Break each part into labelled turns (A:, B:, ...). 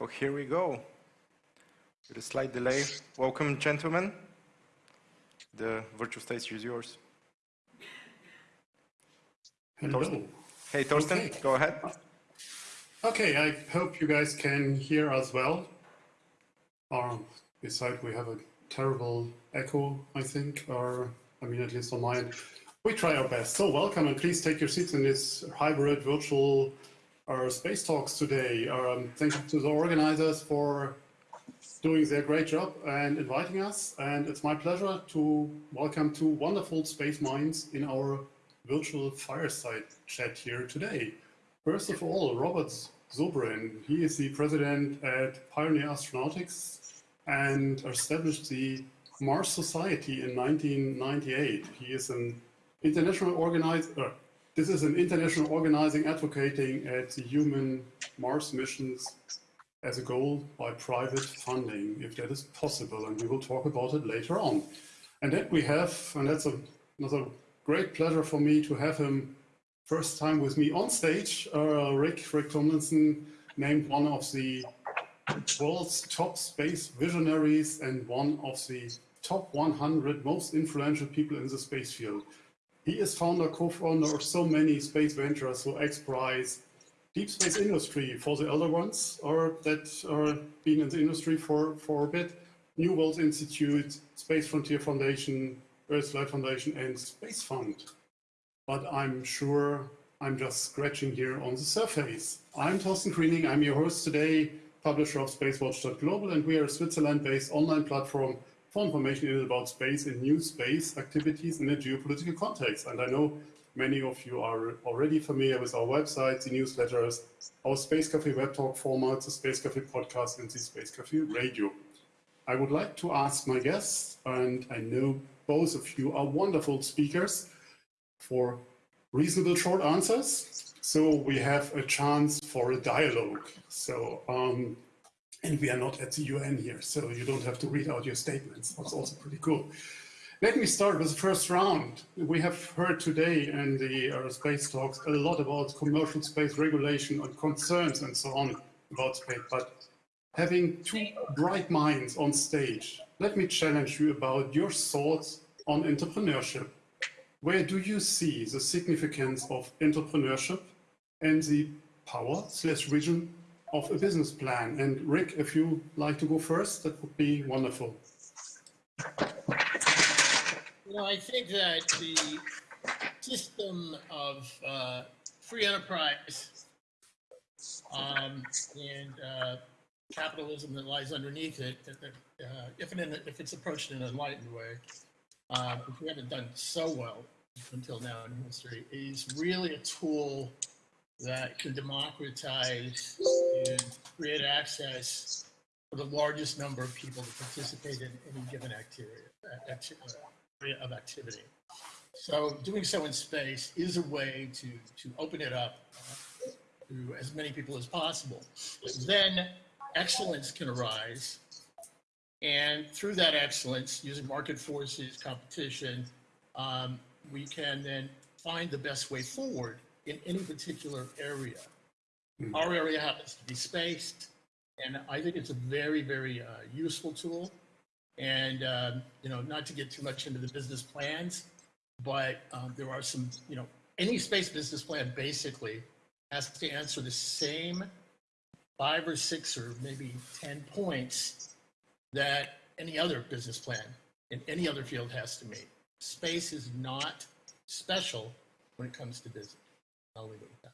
A: Oh, here we go. With a slight delay. Welcome, gentlemen. The virtual stage is yours.
B: Hello.
A: Hey, Torsten,
B: Okay.
A: go ahead.
B: Okay, I hope you guys can hear us well. Um, beside, we have a terrible echo, I think, or I mean, at least on mine. We try our best. So, welcome, and please take your seats in this hybrid virtual uh, space talks today. Um, thank you to the organizers for doing their great job and inviting us. And it's my pleasure to welcome two wonderful space minds in our virtual fireside chat here today. First of all, Robert Zubrin. He is the president at Pioneer Astronautics and established the Mars Society in 1998. He is an international organizer. This is an international organizing advocating at the human Mars missions as a goal by private funding, if that is possible, and we will talk about it later on. And then we have, and that's a, another great pleasure for me to have him first time with me on stage, uh, Rick, Rick Tumlinson, named one of the world's top space visionaries and one of the top 100 most influential people in the space field. He is founder, co-founder of so many space ventures, so XPRIZE, Deep Space Industry for the elder ones, or that are been in the industry for, for a bit, New World Institute, Space Frontier Foundation, EarthLight Foundation, and Space Fund. But I'm sure I'm just scratching here on the surface. I'm Torsten Kriening, I'm your host today, publisher of SpaceWatch.global, and we are a Switzerland-based online platform for information about space and new space activities in a geopolitical context. And I know many of you are already familiar with our website, the newsletters, our Space Cafe web talk formats, the Space Cafe podcast, and the Space Cafe radio. I would like to ask my guests, and I know both of you are wonderful speakers, for reasonable short answers. So we have a chance for a dialogue. So, um, and we are not at the UN here, so you don't have to read out your statements. That's also pretty cool. Let me start with the first round. We have heard today in the uh, space talks a lot about commercial space regulation and concerns and so on about space, but having two bright minds on stage, let me challenge you about your thoughts on entrepreneurship. Where do you see the significance of entrepreneurship and the power slash vision of a business plan? And Rick, if you like to go first, that would be wonderful.
C: You I think that the system of uh, free enterprise um, and uh, capitalism that lies underneath it, that, that, uh, if, an, if it's approached in an enlightened way, uh, which we haven't done so well until now in history, is really a tool that can democratize and create access for the largest number of people to participate in any given activity, uh, of activity. So doing so in space is a way to, to open it up uh, to as many people as possible. Then excellence can arise. And through that excellence, using market forces, competition, um, we can then find the best way forward in any particular area. Our area happens to be space, and I think it's a very, very uh, useful tool. And um, you know, not to get too much into the business plans, but um, there are some, you know, any space business plan basically has to answer the same five or six or maybe ten points that any other business plan in any other field has to meet. Space is not special when it comes to business. I'll leave it with that.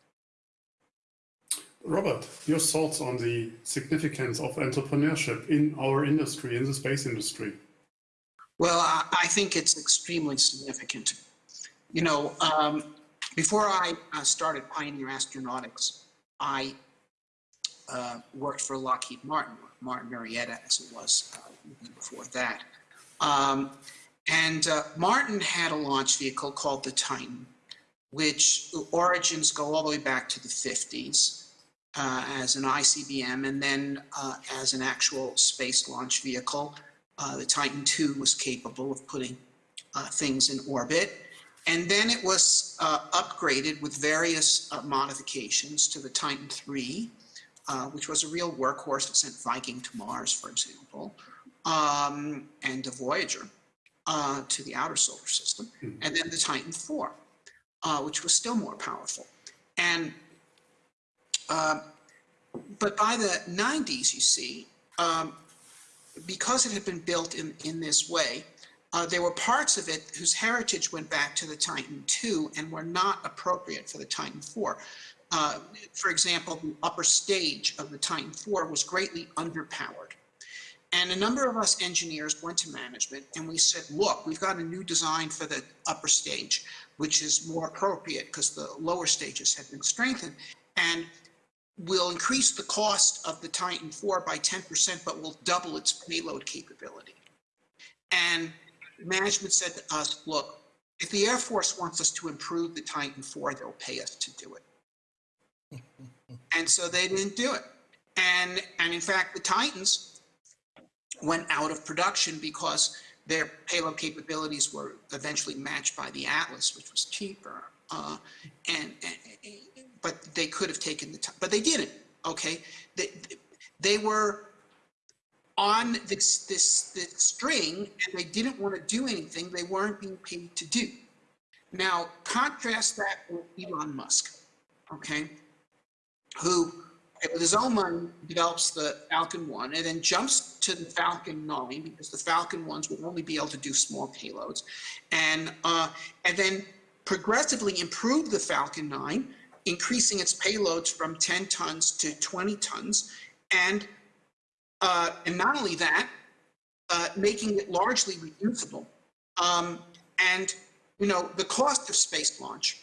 B: Robert, your thoughts on the significance of entrepreneurship in our industry, in the space industry?
D: Well, I, I think it's extremely significant. You know, um, before I uh, started Pioneer Astronautics, I uh, worked for Lockheed Martin, Martin Marietta as it was uh, before that. Um, and uh, Martin had a launch vehicle called the Titan, which origins go all the way back to the 50s uh, as an ICBM and then uh, as an actual space launch vehicle. Uh, the Titan II was capable of putting uh, things in orbit. And then it was uh, upgraded with various uh, modifications to the Titan III, uh, which was a real workhorse that sent Viking to Mars, for example, um, and the Voyager uh, to the outer solar system, and then the Titan IV, uh, which was still more powerful. And uh, but by the 90s, you see, um, because it had been built in, in this way, uh, there were parts of it whose heritage went back to the Titan II and were not appropriate for the Titan IV. Uh, for example, the upper stage of the Titan IV was greatly underpowered. And a number of us engineers went to management and we said, look, we've got a new design for the upper stage, which is more appropriate because the lower stages have been strengthened. And we'll increase the cost of the Titan IV by 10%, but we'll double its payload capability. And management said to us, look, if the Air Force wants us to improve the Titan IV, they'll pay us to do it. and so they didn't do it. And, and in fact, the Titans went out of production because their payload capabilities were eventually matched by the Atlas, which was cheaper. Uh, and, and but they could have taken the time, but they didn't. Okay, they they were on this this this string, and they didn't want to do anything. They weren't being paid to do. Now contrast that with Elon Musk, okay, who with his own money develops the Falcon 1 and then jumps to the Falcon 9 because the Falcon 1s will only be able to do small payloads. And uh, and then progressively improve the Falcon 9 increasing its payloads from 10 tons to 20 tons, and, uh, and not only that, uh, making it largely reusable. Um, and, you know, the cost of space launch,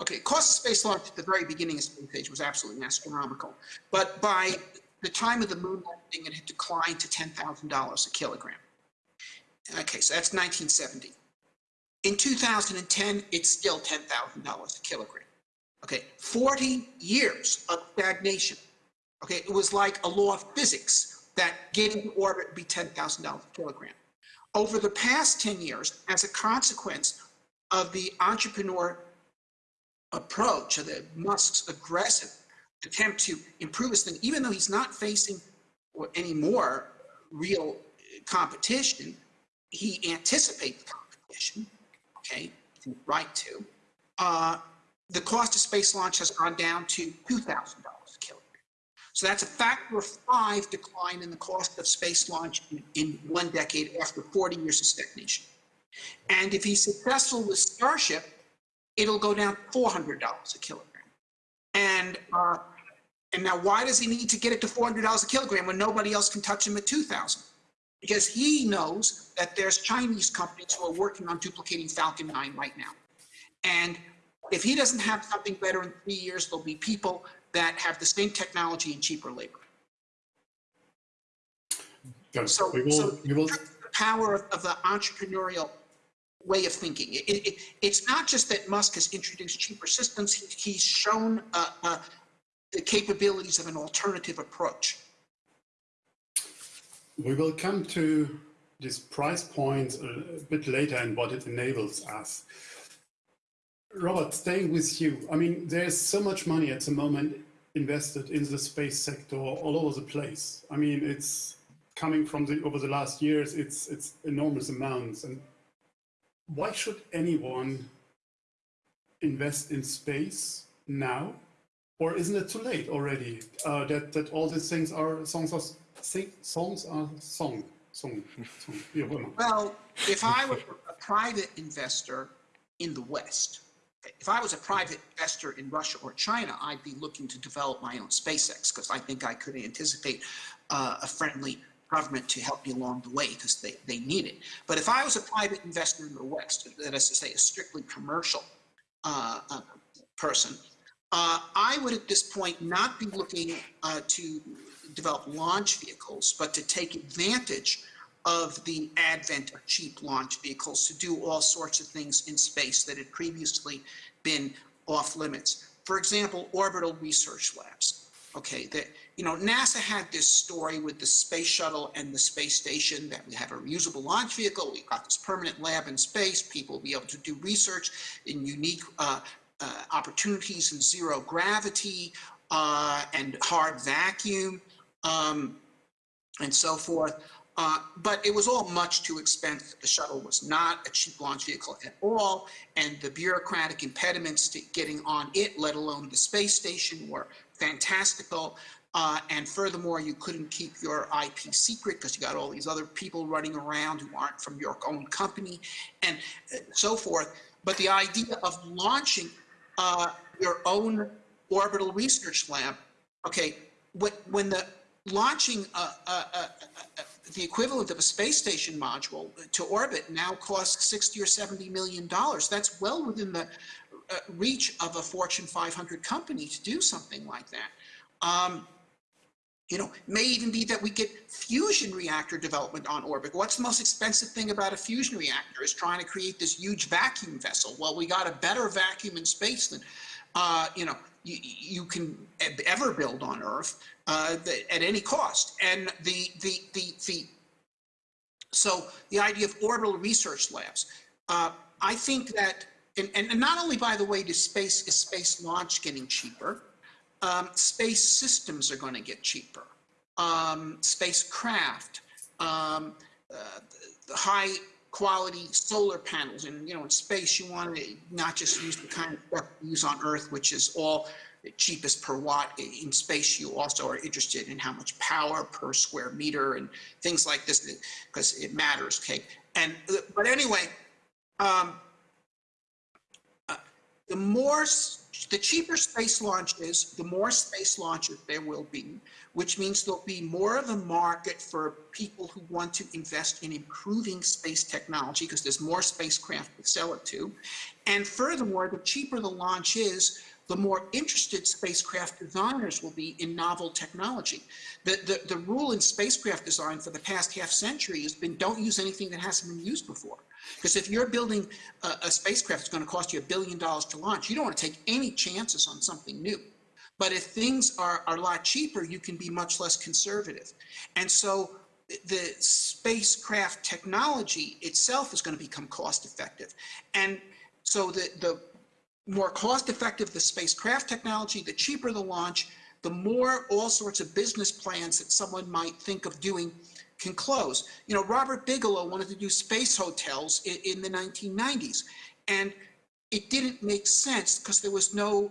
D: okay, cost of space launch at the very beginning of space age was absolutely astronomical. But by the time of the moon landing, it had declined to $10,000 a kilogram. Okay, so that's 1970. In 2010, it's still $10,000 a kilogram. Okay, 40 years of stagnation. Okay, it was like a law of physics that getting to orbit would be $10,000 a kilogram. Over the past 10 years, as a consequence of the entrepreneur approach, of the Musk's aggressive attempt to improve his thing, even though he's not facing any more real competition, he anticipates competition, okay, right to. Uh, the cost of space launch has gone down to $2,000 a kilogram. So that's a factor of five decline in the cost of space launch in, in one decade after 40 years of stagnation. And if he's successful with Starship, it'll go down $400 a kilogram. And uh, and now why does he need to get it to $400 a kilogram when nobody else can touch him at 2000? Because he knows that there's Chinese companies who are working on duplicating Falcon 9 right now. And if he doesn't have something better in three years, there'll be people that have the same technology and cheaper labor. So,
B: we will,
D: so
B: we will,
D: the power of, of the entrepreneurial way of thinking. It, it, it's not just that Musk has introduced cheaper systems, he, he's shown uh, uh, the capabilities of an alternative approach.
B: we will come to this price point a bit later and what it enables us. Robert, staying with you, I mean, there's so much money at the moment invested in the space sector all over the place. I mean, it's coming from the over the last years, it's it's enormous amounts. And why should anyone invest in space now? Or isn't it too late already? Uh, that that all these things are songs are sing, songs are song song song. wie auch immer.
D: Well, if I were a private investor in the West, if I was a private investor in Russia or China, I'd be looking to develop my own SpaceX because I think I could anticipate uh, a friendly government to help me along the way because they, they need it. But if I was a private investor in the West, that is to say, a strictly commercial uh, uh, person, uh, I would at this point not be looking uh, to develop launch vehicles, but to take advantage of the advent of cheap launch vehicles to do all sorts of things in space that had previously been off limits. For example, orbital research labs. Okay, that you know, NASA had this story with the space shuttle and the space station that we have a reusable launch vehicle. We've got this permanent lab in space. People will be able to do research in unique uh, uh, opportunities in zero gravity uh, and hard vacuum um, and so forth. Uh, but it was all much too expensive. The shuttle was not a cheap launch vehicle at all, and the bureaucratic impediments to getting on it, let alone the space station, were fantastical. Uh, and furthermore, you couldn't keep your IP secret because you got all these other people running around who aren't from your own company and uh, so forth. But the idea of launching uh, your own orbital research lab, okay, when, the launching uh, uh, the equivalent of a space station module to orbit now costs 60 or 70 million dollars. That's well within the reach of a Fortune 500 company to do something like that. Um, you know, may even be that we get fusion reactor development on orbit. What's the most expensive thing about a fusion reactor is trying to create this huge vacuum vessel. Well, we got a better vacuum in space than, uh, you know, you, you can ever build on Earth uh, at any cost. And the, the, the, the, so the idea of orbital research labs, uh, I think that, and, and not only, by the way, does space, is space launch getting cheaper, um, space systems are going to get cheaper. Um, spacecraft, um, uh, high quality solar panels, and you know, in space, you want to not just use the kind of stuff you use on Earth, which is all cheapest per watt. In space, you also are interested in how much power per square meter and things like this, because it matters. Okay, and but anyway, um, uh, the more the cheaper space launch is, the more space launches there will be, which means there'll be more of a market for people who want to invest in improving space technology because there's more spacecraft to sell it to. And furthermore, the cheaper the launch is, the more interested spacecraft designers will be in novel technology. The, the, the rule in spacecraft design for the past half century has been don't use anything that hasn't been used before. Because if you're building a, a spacecraft that's going to cost you a billion dollars to launch, you don't want to take any chances on something new. But if things are, are a lot cheaper, you can be much less conservative. And so the spacecraft technology itself is going to become cost effective. And so the, the more cost effective the spacecraft technology, the cheaper the launch, the more all sorts of business plans that someone might think of doing can close. You know, Robert Bigelow wanted to do space hotels in, in the 1990s, and it didn't make sense because there was no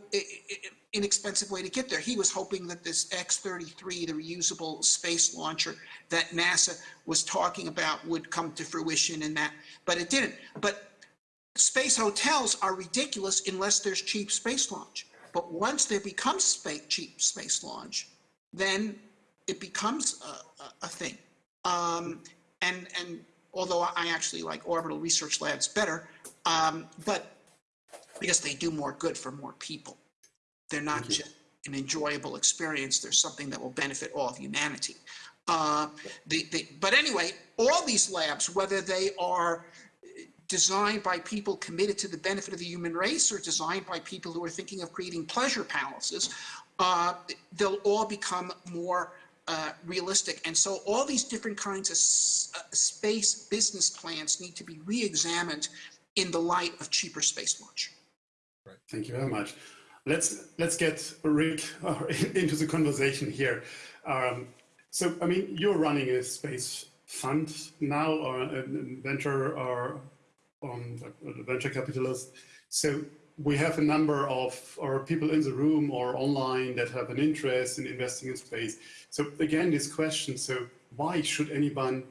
D: inexpensive way to get there. He was hoping that this X-33, the reusable space launcher that NASA was talking about would come to fruition and that, but it didn't. But space hotels are ridiculous unless there's cheap space launch. But once there becomes space, cheap space launch, then it becomes a, a, a thing. Um, and, and although I actually like orbital research labs better, um, but because they do more good for more people. They're not just an enjoyable experience. There's something that will benefit all of humanity. Uh, the, the, but anyway, all these labs, whether they are designed by people committed to the benefit of the human race or designed by people who are thinking of creating pleasure palaces, uh, they'll all become more uh, realistic. And so all these different kinds of uh, space business plans need to be re-examined in the light of cheaper space launch.
B: Right. Thank you very much. Let's let's get Rick uh, into the conversation here. Um, so, I mean, you're running a space fund now, or a venture or um, a venture capitalist. So we have a number of or people in the room or online that have an interest in investing in space. So again, this question, so why should anyone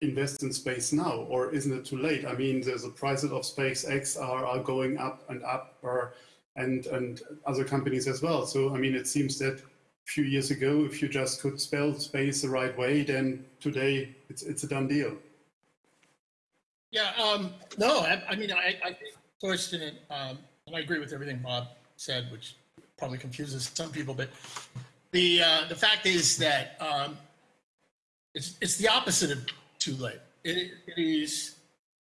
B: invest in space now or isn't it too late? I mean, the prices of SpaceX are, are going up and up or, and, and other companies as well. So, I mean, it seems that a few years ago, if you just could spell space the right way, then today it's, it's a done deal.
C: Yeah, um, no, I, I mean, I, I first, um, I agree with everything Bob said, which probably confuses some people, but the, uh, the fact is that, um, it's, it's the opposite of too late. It, it is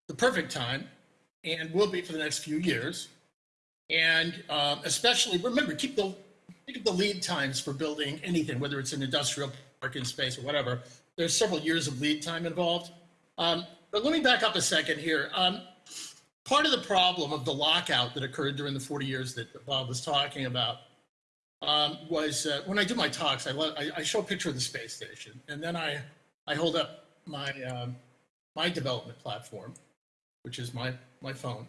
C: the perfect time and will be for the next few years. And, um, especially, remember, keep the, keep the lead times for building anything, whether it's an industrial parking space or whatever. There's several years of lead time involved. Um, but let me back up a second here. Um, part of the problem of the lockout that occurred during the 40 years that Bob was talking about um, was uh, when I do my talks, I, I, I show a picture of the space station, and then I, I hold up my, um, my development platform, which is my, my phone.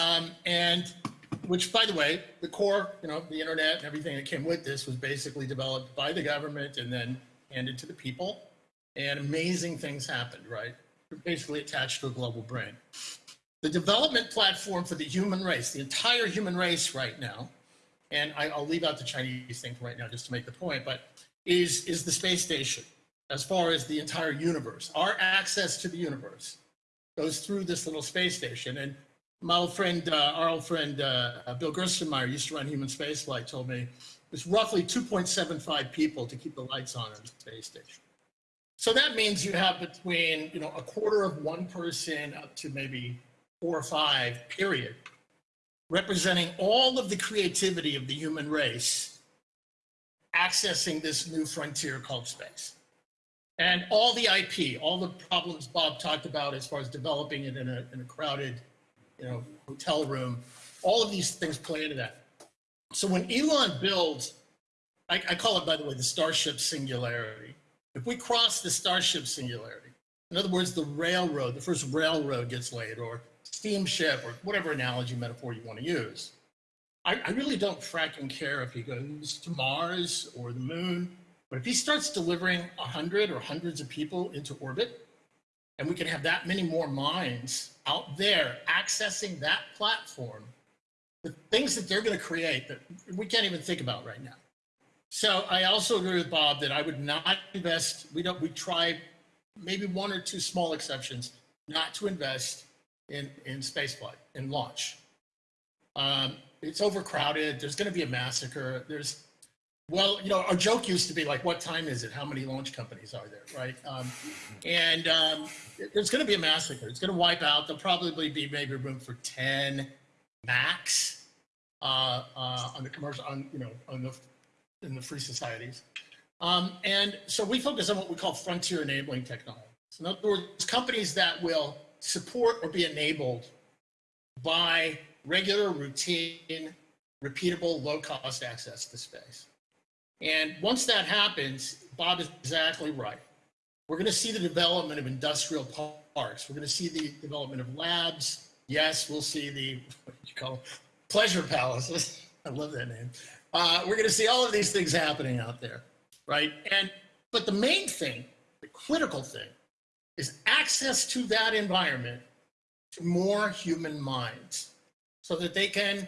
C: Um, and which, by the way, the core, you know, the internet and everything that came with this was basically developed by the government and then handed to the people. And amazing things happened, right? Basically attached to a global brain. The development platform for the human race, the entire human race right now, and I, I'll leave out the Chinese thing right now just to make the point, but is, is the space station as far as the entire universe. Our access to the universe goes through this little space station. And my old friend, uh, our old friend uh, Bill Gerstenmaier used to run human spaceflight, told me it's roughly 2.75 people to keep the lights on in the space station. So that means you have between, you know, a quarter of one person up to maybe four or five, period, representing all of the creativity of the human race accessing this new frontier called space. And all the IP, all the problems Bob talked about as far as developing it in a, in a crowded, you know, hotel room, all of these things play into that. So when Elon builds, I, I call it, by the way, the Starship Singularity. If we cross the Starship Singularity, in other words, the railroad, the first railroad gets laid, or steamship, or whatever analogy, metaphor you want to use, I, I really don't fracking care if he goes to Mars or the moon. But if he starts delivering a hundred or hundreds of people into orbit, and we can have that many more minds out there accessing that platform, the things that they're going to create that we can't even think about right now. So I also agree with Bob that I would not invest. We don't. We try, maybe one or two small exceptions, not to invest in in spaceflight in launch. Um, it's overcrowded. There's going to be a massacre. There's well, you know, our joke used to be like, "What time is it? How many launch companies are there?" Right? Um, and um, there's going to be a massacre. It's going to wipe out. There'll probably be maybe room for ten max uh, uh, on the commercial, on you know, on the in the free societies. Um, and so we focus on what we call frontier enabling technologies. In other words, companies that will support or be enabled by regular, routine, repeatable, low-cost access to space. And once that happens, Bob is exactly right. We're going to see the development of industrial parks. We're going to see the development of labs. Yes, we'll see the what you call them? pleasure palaces. I love that name. Uh, we're going to see all of these things happening out there, right? And but the main thing, the critical thing, is access to that environment to more human minds, so that they can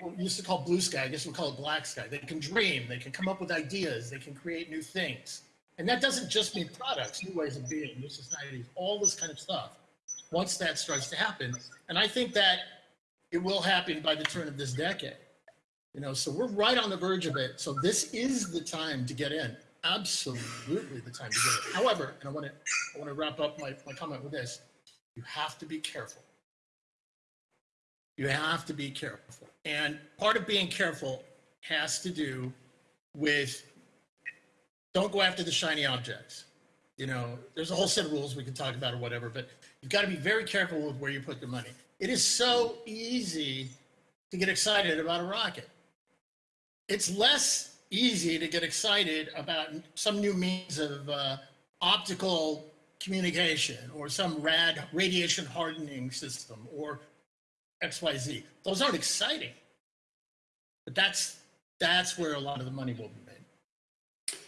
C: what we used to call blue sky, I guess we call it black sky. They can dream, they can come up with ideas, they can create new things. And that doesn't just mean products, new ways of being, new societies, all this kind of stuff. Once that starts to happen, and I think that it will happen by the turn of this decade. You know, so we're right on the verge of it. So this is the time to get in. Absolutely the time to do it. However, and I want to I want to wrap up my, my comment with this. You have to be careful. You have to be careful. And part of being careful has to do with don't go after the shiny objects. You know, there's a whole set of rules we can talk about or whatever, but you've got to be very careful with where you put your money. It is so easy to get excited about a rocket. It's less easy to get excited about some new means of uh, optical communication or some rad radiation hardening system or XYZ. Those aren't exciting. But that's that's where a lot of the money will be made.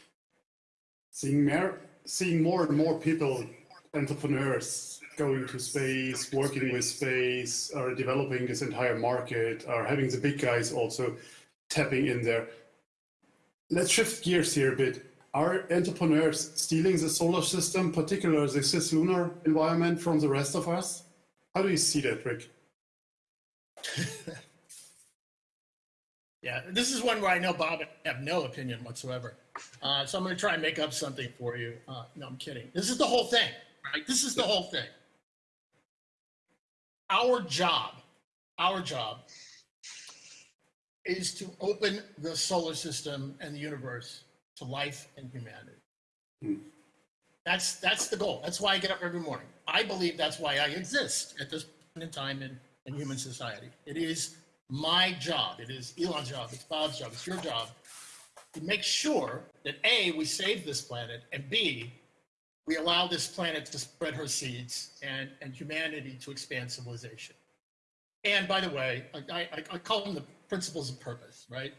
B: Seeing more, seeing more and more people, entrepreneurs, going to space, working with space, are developing this entire market, are having the big guys also tapping in there. Let's shift gears here a bit. Are entrepreneurs stealing the solar system, particularly the cislunar environment, from the rest of us? How do you see that, Rick?
C: Yeah, this is one where I know Bob have no opinion whatsoever. Uh, so I'm going to try and make up something for you. Uh, no, I'm kidding. This is the whole thing, right? This is the whole thing. Our job, our job is to open the solar system and the universe to life and humanity. Hmm. That's that's the goal. That's why I get up every morning. I believe that's why I exist at this point in time in, in human society. It is my job, it is Elon's job, it's Bob's job, it's your job, to make sure that A, we save this planet, and B, we allow this planet to spread her seeds and, and humanity to expand civilization. And by the way, I, I, I call them the principles of purpose, right?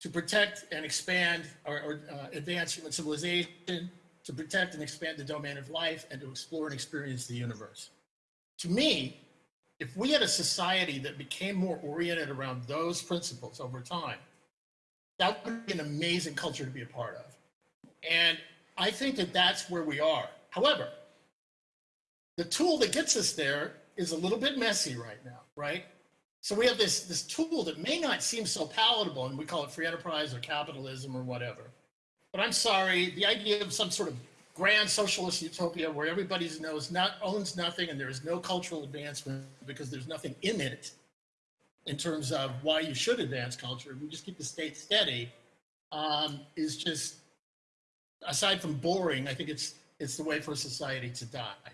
C: To protect and expand or, or uh, advance human civilization, to protect and expand the domain of life, and to explore and experience the universe. To me, if we had a society that became more oriented around those principles over time, that would be an amazing culture to be a part of. And I think that that's where we are. However, the tool that gets us there is a little bit messy right now, right? So we have this, this tool that may not seem so palatable, and we call it free enterprise or capitalism or whatever. But I'm sorry, the idea of some sort of grand socialist utopia where everybody knows not owns nothing and there is no cultural advancement because there's nothing in it in terms of why you should advance culture. We just keep the state steady. Um, is just aside from boring, I think it's it's the way for society to die.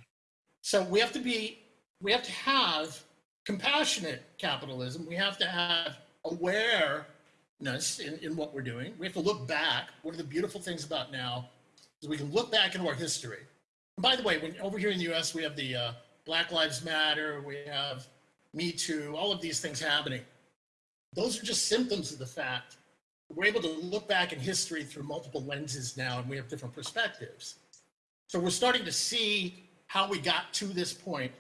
C: So we have to be we have to have compassionate capitalism. We have to have awareness in, in what we're doing. We have to look back. One of the beautiful things about now is we can look back into our history. And by the way, when over here in the US, we have the uh, Black Lives Matter, we have Me Too, all of these things happening. Those are just symptoms of the fact we're able to look back in history through multiple lenses now and we have different perspectives. So we're starting to see how we got to this point.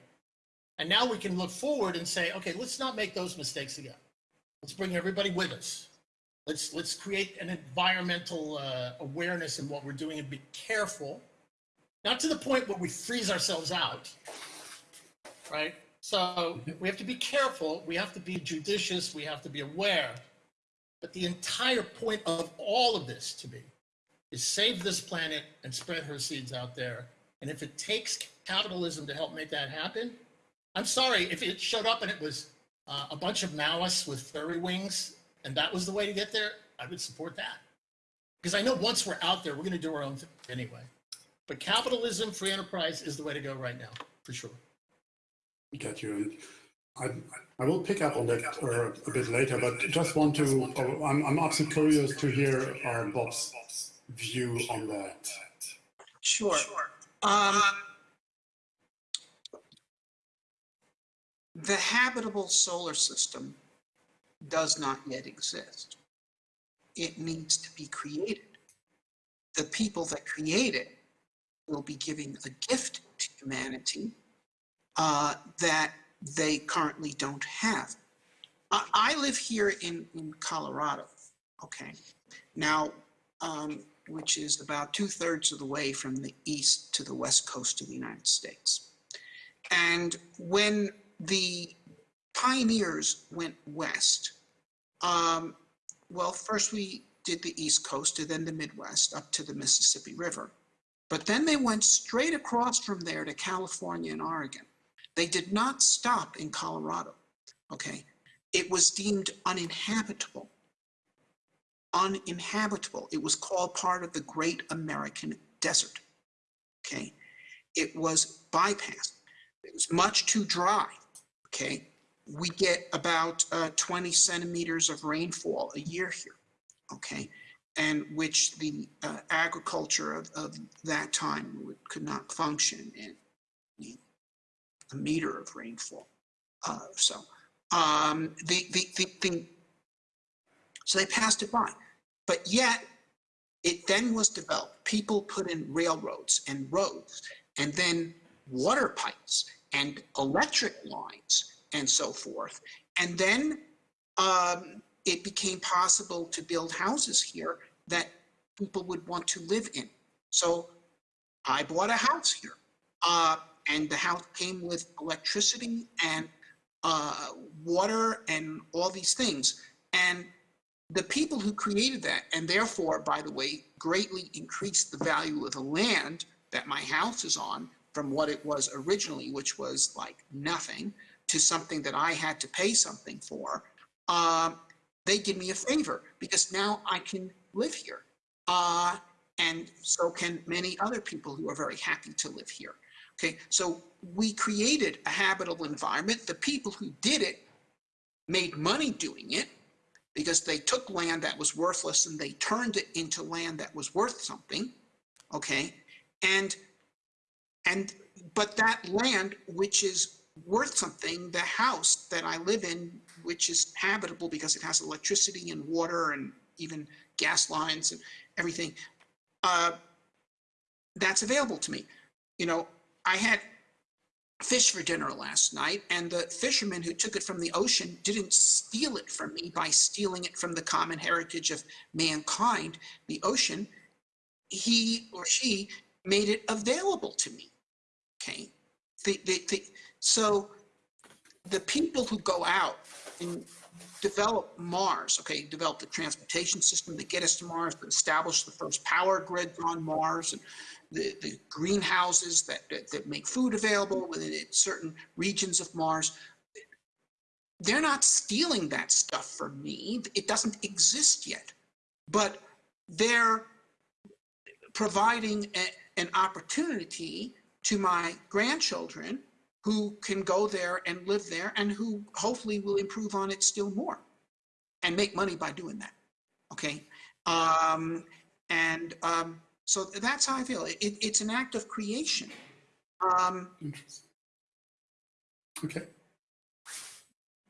C: And now we can look forward and say, okay, let's not make those mistakes again. Let's bring everybody with us. Let's, let's create an environmental uh, awareness in what we're doing and be careful, not to the point where we freeze ourselves out, right? So we have to be careful. We have to be judicious. We have to be aware. But the entire point of all of this to me is save this planet and spread her seeds out there. And if it takes capitalism to help make that happen, I'm sorry if it showed up and it was uh, a bunch of Maoists with furry wings and that was the way to get there, I would support that. Because I know once we're out there, we're going to do our own thing anyway. But capitalism, free enterprise is the way to go right now, for sure.
B: Got you. And I, I will pick up on that uh, a bit later, but just want to, oh, I'm, I'm absolutely curious to hear uh, Bob's view on that.
D: Sure. Um, the habitable solar system does not yet exist. It needs to be created. The people that create it will be giving a gift to humanity uh, that they currently don't have. I, I live here in, in Colorado, okay? Now, um, which is about two thirds of the way from the east to the west coast of the United States. And when the pioneers went west, um, well, first we did the east coast and then the Midwest up to the Mississippi River. But then they went straight across from there to California and Oregon. They did not stop in Colorado, okay? It was deemed uninhabitable. Uninhabitable. It was called part of the Great American Desert, okay? It was bypassed. It was much too dry, okay? We get about uh, 20 centimeters of rainfall a year here, okay? And which the uh, agriculture of, of that time would, could not function in a meter of rainfall. Uh, so um, the, the, the, the, so they passed it by. But yet, it then was developed. People put in railroads and roads, and then water pipes and electric lines and so forth. And then um, it became possible to build houses here that people would want to live in. So I bought a house here. Uh, and the house came with electricity and uh, water and all these things. And the people who created that, and therefore, by the way, greatly increased the value of the land that my house is on from what it was originally, which was like nothing, to something that I had to pay something for, uh, they give me a favor because now I can live here. Uh, and so can many other people who are very happy to live here. Okay, so we created a habitable environment. The people who did it made money doing it because they took land that was worthless and they turned it into land that was worth something. Okay. And, and, but that land, which is worth something, the house that I live in, which is habitable because it has electricity and water and even gas lines and everything, uh, that's available to me. You know, I had fish for dinner last night, and the fisherman who took it from the ocean didn't steal it from me by stealing it from the common heritage of mankind, the ocean. He or she made it available to me. So the people who go out and develop Mars, okay, develop the transportation system that get us to Mars, that establish the first power grids on Mars, and the, the greenhouses that, that, that make food available within certain regions of Mars. They're not stealing that stuff from me. It doesn't exist yet. But they're providing a, an opportunity to my grandchildren who can go there and live there and who hopefully will improve on it still more and make money by doing that. Okay. Um, and um, so that's how I feel. It, it's an act of creation. Um,
B: Interesting. Okay.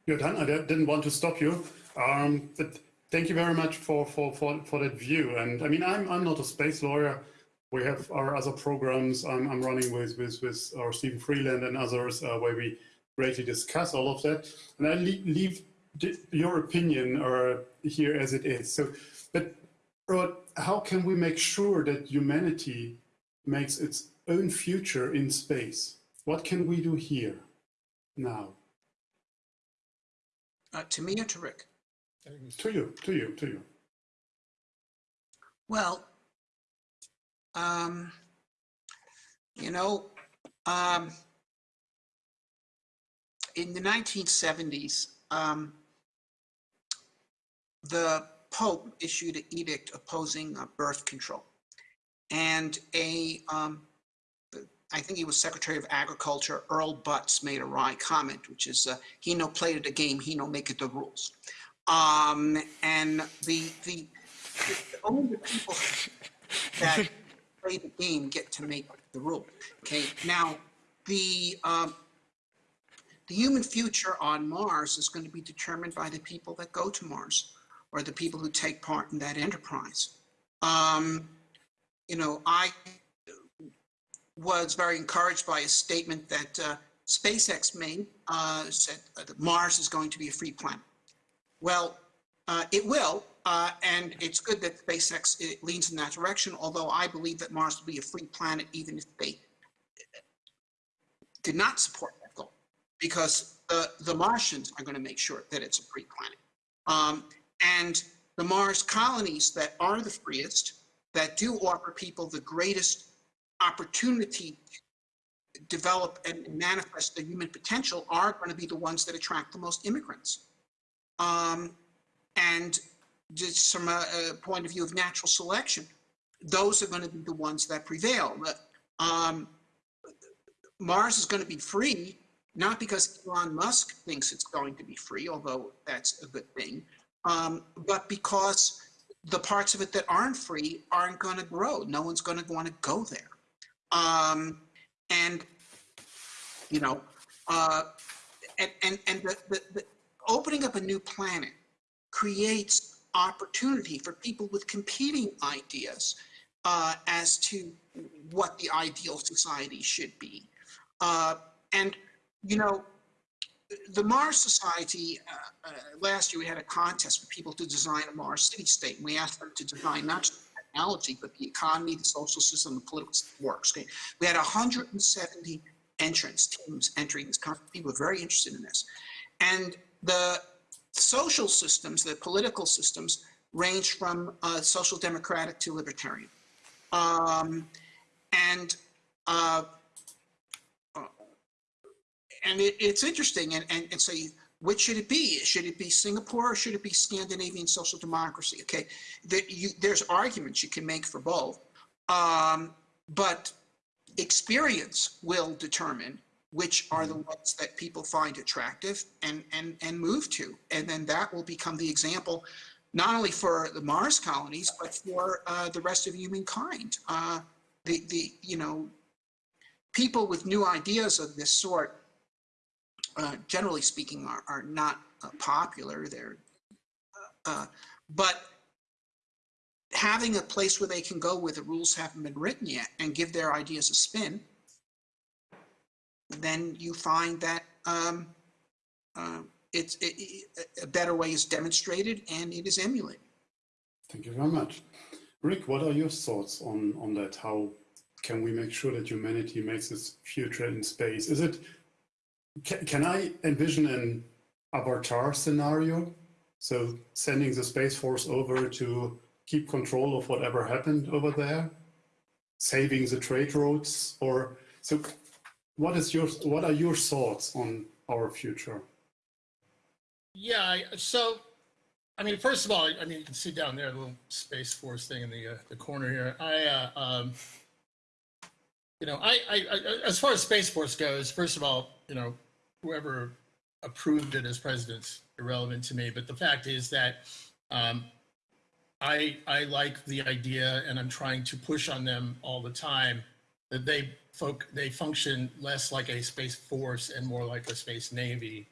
B: You're done. I didn't want to stop you. Um, but thank you very much for, for, for, for that view. And I mean, I'm, I'm not a space lawyer. We have our other programs I'm, I'm running with, with, with our Steven Freeland and others uh, where we greatly discuss all of that. And I leave, leave your opinion or here as it is. So, but Rod, how can we make sure that humanity makes its own future in space? What can we do here now?
D: uh, to me or to Rick?
B: To you, to you, to you.
D: Well, um, you know, um, in the 1970s, um, the Pope issued an edict opposing uh, birth control. And a, um, I think he was Secretary of Agriculture, Earl Butz, made a wry comment, which is, uh, he no played the game, he no make it the rules. Um, and the, the, the only people that play the game get to make the rule. Okay, now the um, the human future on Mars is going to be determined by the people that go to Mars or the people who take part in that enterprise. Um, you know, I was very encouraged by a statement that uh, SpaceX made, uh, said uh, that Mars is going to be a free planet. Well, uh, it will, uh, and it's good that SpaceX leans in that direction, although I believe that Mars will be a free planet even if they did not support that goal, because the, the Martians are going to make sure that it's a free planet. Um, and the Mars colonies that are the freest, that do offer people the greatest opportunity to develop and manifest their human potential are going to be the ones that attract the most immigrants. Um, and just from a, a, point of view of natural selection, those are going to be the ones that prevail. Um, Mars is going to be free, not because Elon Musk thinks it's going to be free, although that's a good thing, um, but because the parts of it that aren't free aren't going to grow. No one's going to want to go there. Um, and, you know, uh, and, and, and the, the, the opening up a new planet creates opportunity for people with competing ideas uh, as to what the ideal society should be. Uh, and, you know, the Mars Society, uh, uh, last year we had a contest for people to design a Mars city state. And we asked them to design not just technology, but the economy, the social system, the political works. Okay? We had 170 entrants, teams entering this contest. People were very interested in this. And the social systems, the political systems, range from uh, social democratic to libertarian. Um, and uh, and it, it's interesting. And, and, and so, you, which should it be? Should it be Singapore or should it be Scandinavian social democracy? Okay, there, you, there's arguments you can make for both, um, but experience will determine which are the ones that people find attractive and, and, and move to. And then that will become the example, not only for the Mars colonies, but for uh, the rest of humankind. Uh, the, the, you know, people with new ideas of this sort, uh, generally speaking, are, are not uh, popular. They're, uh, but having a place where they can go where the rules haven't been written yet and give their ideas a spin, then you find that um, uh, it's it, a better way is demonstrated and it is emulated.
B: Thank you very much. Rick, what are your thoughts on, on that? How can we make sure that humanity makes its future in space? Is it, can, can I envision an avatar scenario? So sending the Space Force over to keep control of whatever happened over there? Saving the trade routes? Or, so what is your, what are your thoughts on our future?
C: Yeah, so, I mean, first of all, I mean, you can see down there, the little Space Force thing in the, uh, the corner here. I, uh, um, you know, I, I, I, as far as Space Force goes, first of all, you know, whoever approved it as president's irrelevant to me, but the fact is that, um, I, I like the idea and I'm trying to push on them all the time they folk, they function less like a space force and more like a space navy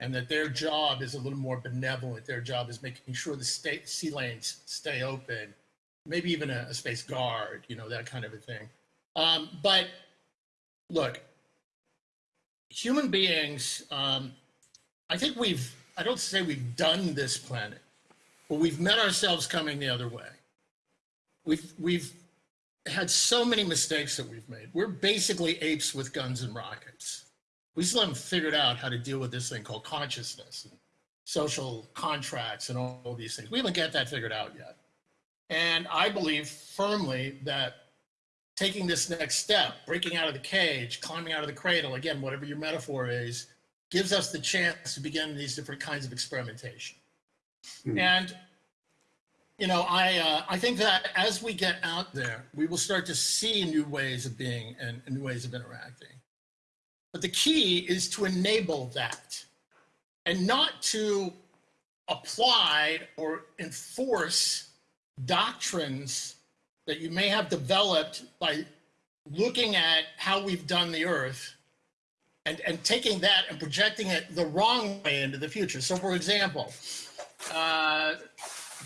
C: and that their job is a little more benevolent. Their job is making sure the state sea lanes stay open, maybe even a, a space guard, you know, that kind of a thing. Um, but look, human beings, um, I think we've, I don't say we've done this planet, but we've met ourselves coming the other way. We've, we've had so many mistakes that we've made. We're basically apes with guns and rockets we still haven't figured out how to deal with this thing called consciousness and social contracts and all, all these things. We haven't got that figured out yet. And I believe firmly that taking this next step, breaking out of the cage, climbing out of the cradle, again, whatever your metaphor is, gives us the chance to begin these different kinds of experimentation. Hmm. And you know, I uh, I think that as we get out there, we will start to see new ways of being and, and new ways of interacting. But the key is to enable that and not to apply or enforce doctrines that you may have developed by looking at how we've done the earth and, and taking that and projecting it the wrong way into the future. So, for example, uh,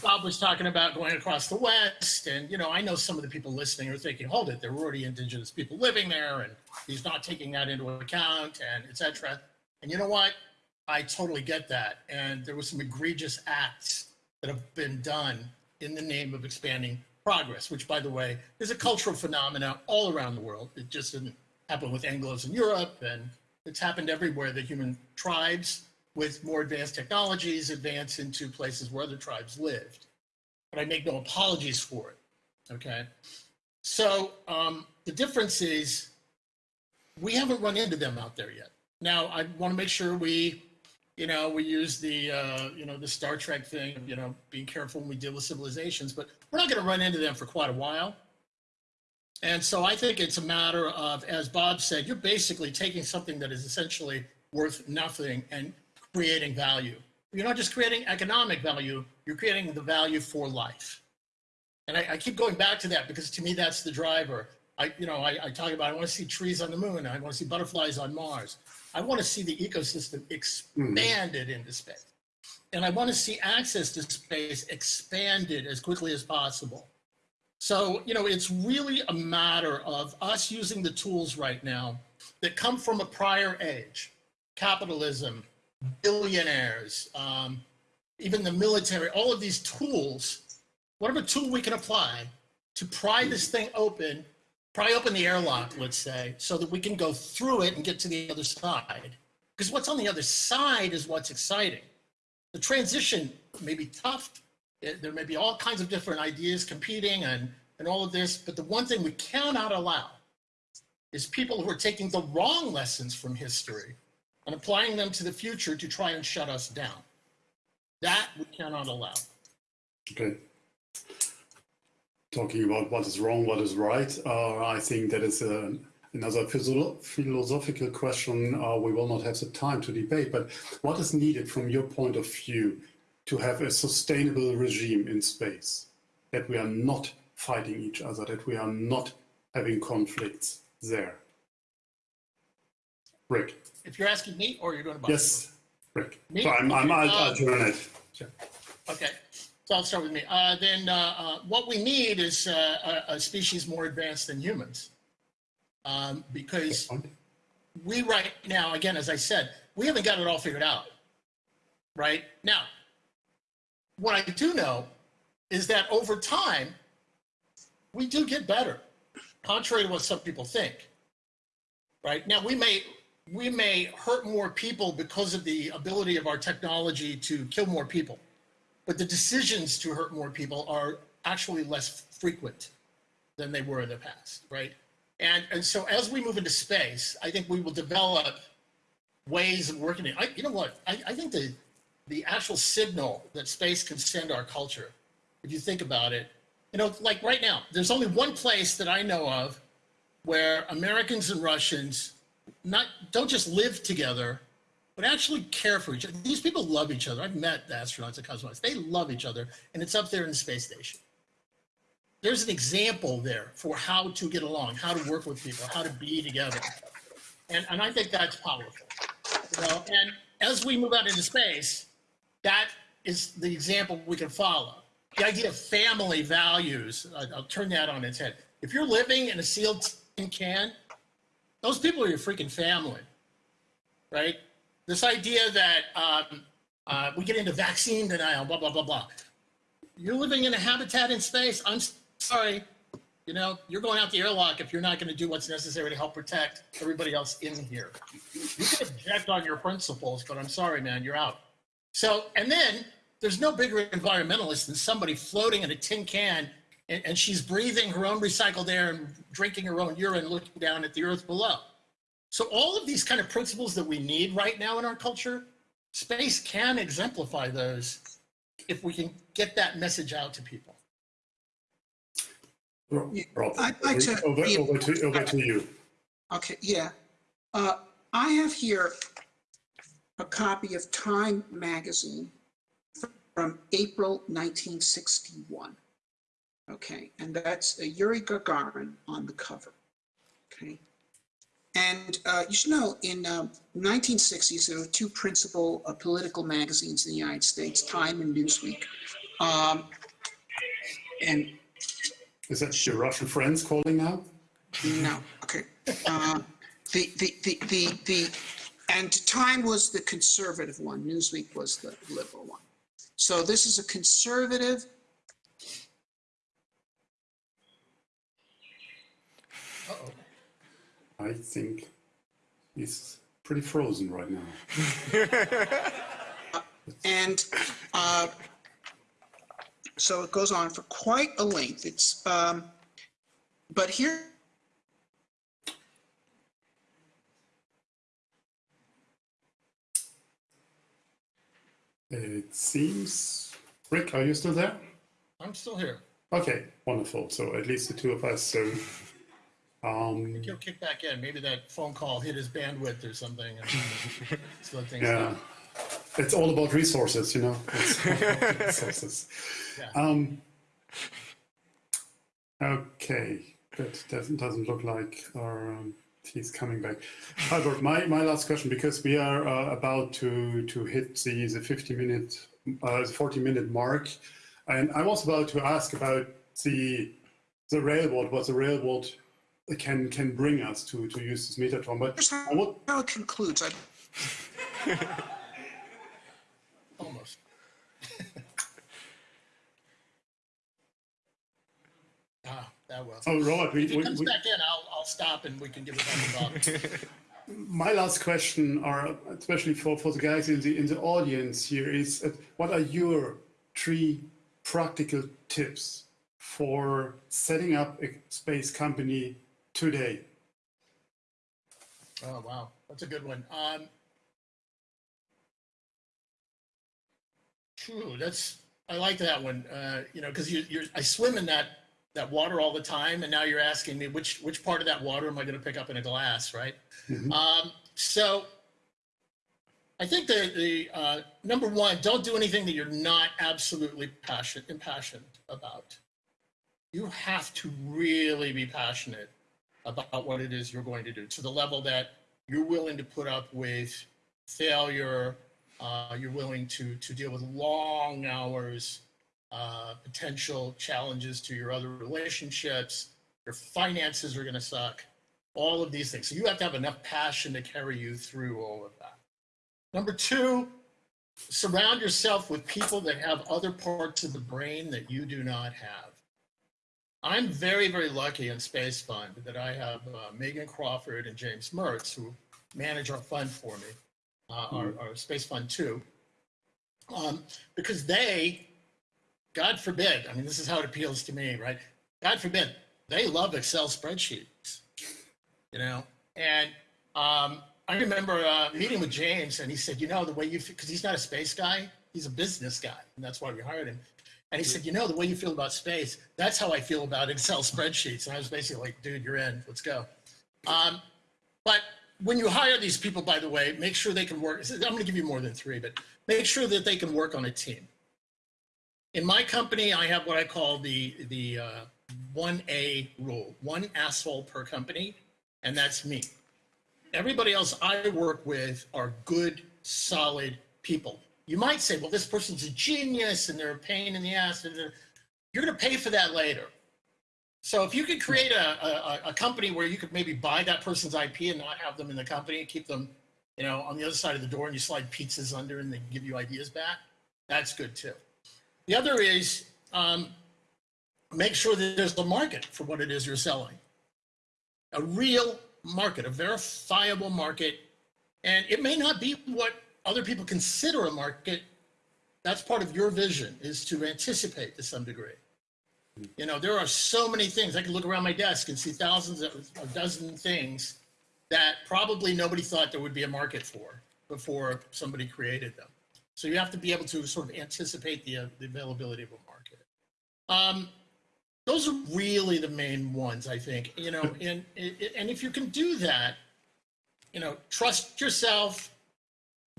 C: Bob was talking about going across the West, and you know, I know some of the people listening are thinking, "Hold it, there were already indigenous people living there, and he's not taking that into account, and etc." And you know what? I totally get that, and there were some egregious acts that have been done in the name of expanding progress, which, by the way, is a cultural phenomenon all around the world. It just didn't happen with Anglos in Europe, and it's happened everywhere. The human tribes with more advanced technologies advance into places where other tribes lived. But I make no apologies for it. Okay. So um, the difference is we haven't run into them out there yet. Now I want to make sure we, you know, we use the, uh, you know, the Star Trek thing, you know, being careful when we deal with civilizations, but we're not going to run into them for quite a while. And so I think it's a matter of, as Bob said, you're basically taking something that is essentially worth nothing and creating value. You're not just creating economic value, you're creating the value for life. And I, I keep going back to that because to me, that's the driver. I, you know, I, I talk about, I want to see trees on the moon. I want to see butterflies on Mars. I want to see the ecosystem mm-hmm. expanded into space. And I want to see access to space expanded as quickly as possible. So, you know, it's really a matter of us using the tools right now that come from a prior age capitalism, billionaires, um, even the military, all of these tools, whatever tool we can apply to pry this thing open, pry open the airlock, let's say, so that we can go through it and get to the other side. Because what's on the other side is what's exciting. The transition may be tough. It- there may be all kinds of different ideas competing and, and all of this, but the one thing we cannot allow is people who are taking the wrong lessons from history and applying them to the future to try and shut us down. That we cannot allow.
B: Okay. Talking about what is wrong, what is right, uh, I think that is a, another philosophical question uh, we will not have the time to debate, but what is needed from your point of view to have a sustainable regime in space? That we are not fighting each other, that we are not having conflicts there? Rick.
C: If you're asking me or you're going to Bob?
B: Yes, Rick.
C: Me?
B: So I'm, I'm,
C: Uh,
B: it. Sure.
C: Okay, so I'll start with me. Uh, then uh, uh, what we need is uh, a, a species more advanced than humans. Um, because we right now, again, as I said, we haven't got it all figured out. Right now, what I do know is that over time, we do get better, contrary to what some people think. Right now, we may we may hurt more people because of the ability of our technology to kill more people, but the decisions to hurt more people are actually less frequent than they were in the past, right? And and so as we move into space, I think we will develop ways of working it. I, you know what? I, I think the the actual signal that space can send our culture, if you think about it, you know, like right now, there's only one place that I know of where Americans and Russians not don't just live together, but actually care for each other. These people love each other. I've met the astronauts and cosmonauts. They love each other, and it's up there in the space station. There's an example there for how to get along, how to work with people, how to be together. And, and I think that's powerful. You know, and as we move out into space, that is the example we can follow. The idea of family values, I'll turn that on its head. If you're living in a sealed tin can, those people are your freaking family, right? This idea that um, uh, we get into vaccine denial, blah, blah, blah, blah. You're living in a habitat in space. I'm sorry. You know, you're going out the airlock if you're not going to do what's necessary to help protect everybody else in here. You can object on your principles, but I'm sorry, man, you're out. So, and then there's no bigger environmentalist than somebody floating in a tin can and, and she's breathing her own recycled air and drinking her own urine, looking down at the earth below. So, all of these kind of principles that we need right now in our culture, space can exemplify those if we can get that message out to people.
B: Rob, Rob,
D: I'd like to-
B: over, over, to, over to you.
D: Okay, yeah. Uh, I have here a copy of Time magazine from April 1961. Okay, and that's uh, Yuri Gagarin on the cover. Okay. And uh, you should know, in um 1960s, there were two principal uh, political magazines in the United States, Time and Newsweek. Um, and
B: Is that your Russian friends calling now?
D: no, okay. Uh, The, the, the, the, the, and Time was the conservative one, Newsweek was the liberal one. So this is a conservative,
B: I think he's pretty frozen right now.
D: and uh, so it goes on for quite a length. It's, um, but here,
B: It seems. Rick, are you still there?
C: I'm still here.
B: Okay, wonderful. So at least the two of us. So, um,
C: He'll kick back in. Maybe that phone call hit his bandwidth or something. Things
B: yeah, it's all about resources, you know. It's all about resources.
C: Yeah.
B: Um, okay, that doesn't doesn't look like our, um, he's coming back. Albert, my, my last question because we are uh, about to to hit the the 50 minute uh, 40 minute mark, and I was about to ask about the the railroad, what the railroad can can bring us to to use this Metatron, but
D: here's
B: I would
D: how it concludes. I,
C: Almost. ah, that will.
B: Oh, Robert, we,
C: If he
B: we,
C: comes
B: we,
C: back in, I'll, I'll stop and we can give it back to Bob.
B: my last question, are especially for, for the guys in the in the audience here, is uh, what are your three practical tips for setting up a space company today?
C: Oh wow, that's a good one. Um, phew, that's I like that one. Uh, you know, because you, you're I swim in that that water all the time, and now you're asking me which which part of that water am I going to pick up in a glass, right? Um, so I think the the uh, number one, don't do anything that you're not absolutely passionate impassioned about. You have to really be passionate about what it is you're going to do to the level that you're willing to put up with failure. Uh, you're willing to to deal with long hours, uh, potential challenges to your other relationships. Your finances are going to suck. All of these things. So you have to have enough passion to carry you through all of that. Number two, surround yourself with people that have other parts of the brain that you do not have. I'm very, very lucky in Space Fund that I have uh, Meagan Crawford and James Mertz who manage our fund for me, uh, our, our Space Fund 2, um, because they, God forbid, I mean, this is how it appeals to me, right? God forbid, they love Excel spreadsheets, you know? And um, I remember uh, meeting with James, and he said, "You know, the way you because he's not a space guy, he's a business guy, and that's why we hired him." And he said, "You know, the way you feel about space, that's how I feel about Excel spreadsheets." And I was basically like, "Dude, you're in. Let's go." Um, but when you hire these people, by the way, make sure they can work. I'm going to give you more than three, but make sure that they can work on a team. In my company, I have what I call the the uh, 1A rule: one asshole per company, and that's me everybody else I work with are good, solid people. You might say, well, this person's a genius and they're a pain in the ass. And you're going to pay for that later. So if you could create a, a, a company where you could maybe buy that person's IP and not have them in the company, and keep them, you know, on the other side of the door and you slide pizzas under and they give you ideas back, that's good too. The other is um, make sure that there's a market for what it is you're selling a real market, a verifiable market. And it may not be what other people consider a market. That's part of your vision is to anticipate to some degree. You know, there are so many things. I can look around my desk and see thousands of a dozen things that probably nobody thought there would be a market for before somebody created them. So you have to be able to sort of anticipate the, uh, the availability of a market. Um, those are really the main ones i think you know and and if you can do that you know trust yourself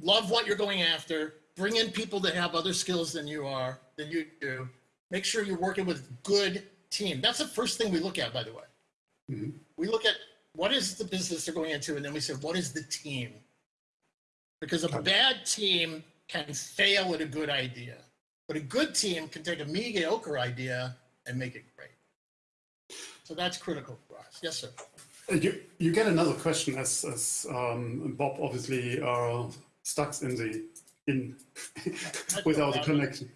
C: love what you're going after. Bring in people that have other skills than you are than you do. Make sure you're working with good team. That's the first thing we look at by the way. We look at what is the business they're going into and then we say what is the team? Because a bad team can fail at a good idea but a good team can take a mediocre idea and make it great. So that's critical for us. Yes, sir.
B: Uh, You, you get another question as, as um, Bob obviously uh, stuck in the in without the connection.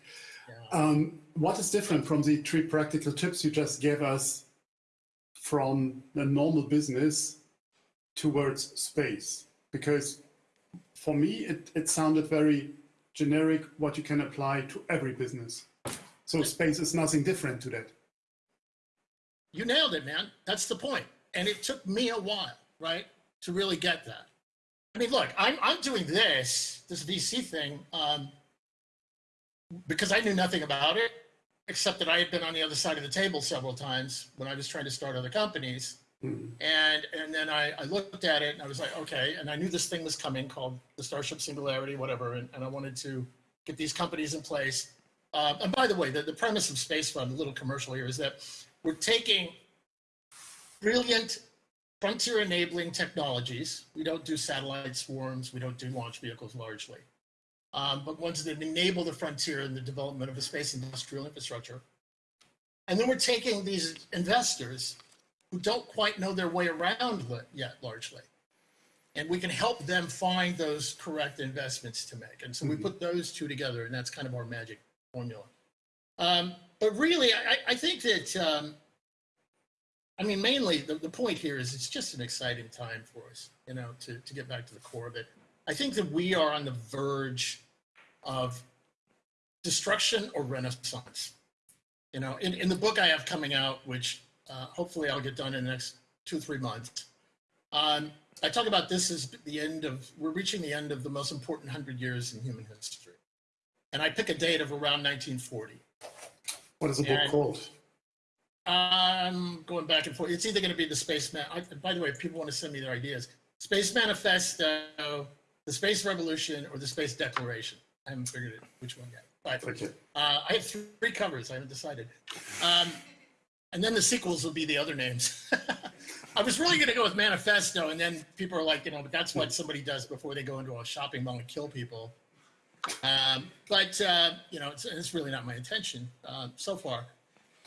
B: Um, what is different from the three practical tips you just gave us from a normal business towards space? Because for me, it, it sounded very generic, what you can apply to every business. So space is nothing different to that.
C: You nailed it, man. That's the point. And it took me a while, right, to really get that. I mean, look, I'm, I'm doing this, this VC thing, um, because I knew nothing about it, except that I had been on the other side of the table several times when I was trying to start other companies. And and then I, I looked at it and I was like, okay. And I knew this thing was coming called the Starship Singularity, whatever. And, and I wanted to get these companies in place. Uh, and by the way, the, the premise of Space Fund, a little commercial here, is that we're taking brilliant frontier enabling technologies. We don't do satellite swarms, we don't do launch vehicles largely, um, but ones that enable the frontier and the development of a space industrial infrastructure. And then we're taking these investors who don't quite know their way around yet largely. And we can help them find those correct investments to make. And so we put those two together, and that's kind of our magic formula. Um, but really, I, I think that, um, I mean, mainly the, the point here is it's just an exciting time for us, you know, to, to get back to the core of it. I think that we are on the verge of destruction or renaissance. You know, in, in the book I have coming out, which uh, hopefully I'll get done in the next two, three months, um, I talk about this as the end of, we're reaching the end of the most important hundred years in human history. And I pick a date of around 1940.
B: What is the book
C: And-
B: called?
C: I'm going back and forth. It's either going to be the space man. I, by the way, if people want to send me their ideas, space manifesto, the space revolution, or the space declaration. I haven't figured it which one yet. But uh, I have three covers. I haven't decided. Um, and then the sequels will be the other names. I was really going to go with manifesto, and then people are like, you know, but that's what somebody does before they go into a shopping mall and kill people. Um, but uh, you know, it's, it's really not my intention uh, so far.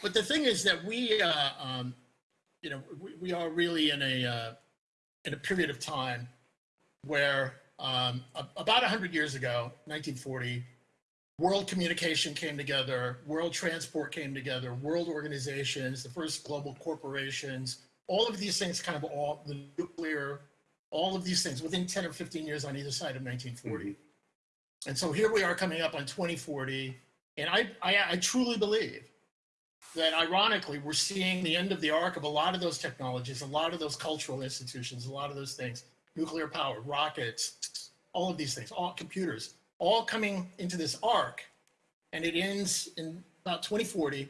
C: But the thing is that we, uh, um, you know, we, we are really in a uh, in a period of time where um, a- about 100 years ago, 1940, world communication came together, world transport came together, world organizations, the first global corporations, all of these things kind of all, the nuclear, all of these things within 10 or 15 years on either side of 1940. And so here we are coming up on 2040. And I, I, I truly believe that ironically, we're seeing the end of the arc of a lot of those technologies, a lot of those cultural institutions, a lot of those things, nuclear power, rockets, all of these things, all computers, all coming into this arc. And it ends in about 2040.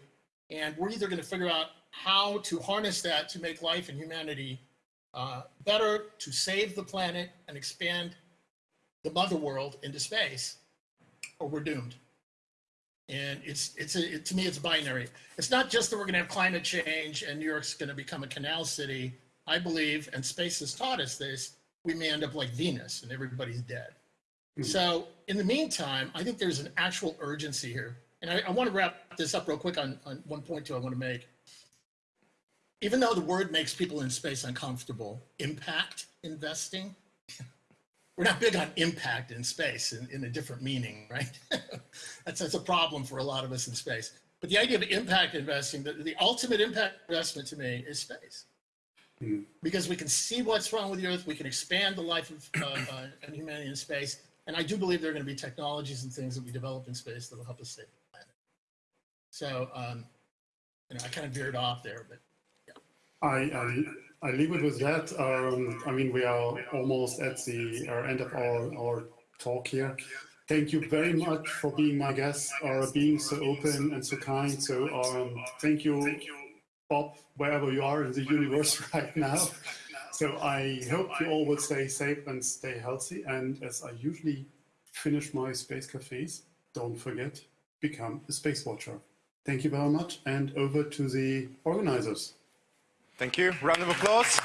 C: And we're either going to figure out how to harness that to make life and humanity uh, better, to save the planet and expand the mother world into space, or we're doomed. And it's it's a, it, to me it's binary. It's not just that we're going to have climate change and New York's going to become a canal city. I believe, and space has taught us this, we may end up like Venus and everybody's dead. Hmm. So in the meantime, I think there's an actual urgency here. And I, I want to wrap this up real quick on, on one point too I want to make. Even though the word makes people in space uncomfortable, impact investing, we're not big on impact in space in, in a different meaning, right? that's, that's a problem for a lot of us in space. But the idea of impact investing, the, the ultimate impact investment to me is space. Because we can see what's wrong with the Earth, we can expand the life of uh, uh, humanity in space, and I do believe there are going to be technologies and things that we develop in space that will help us save the planet. So, um, you know, I kind of veered off there, but
B: I, I, I leave it with that. Um, I mean, we are almost at the uh, end of our, our talk here. Thank you very much for being my guest, or being so open and so kind. So um, thank you, Bob, wherever you are in the universe right now. So I hope you all will stay safe and stay healthy. And as I usually finish my space cafes, don't forget, become a space watcher. Thank you very much, and over to the organizers.
A: Thank you. Round of applause.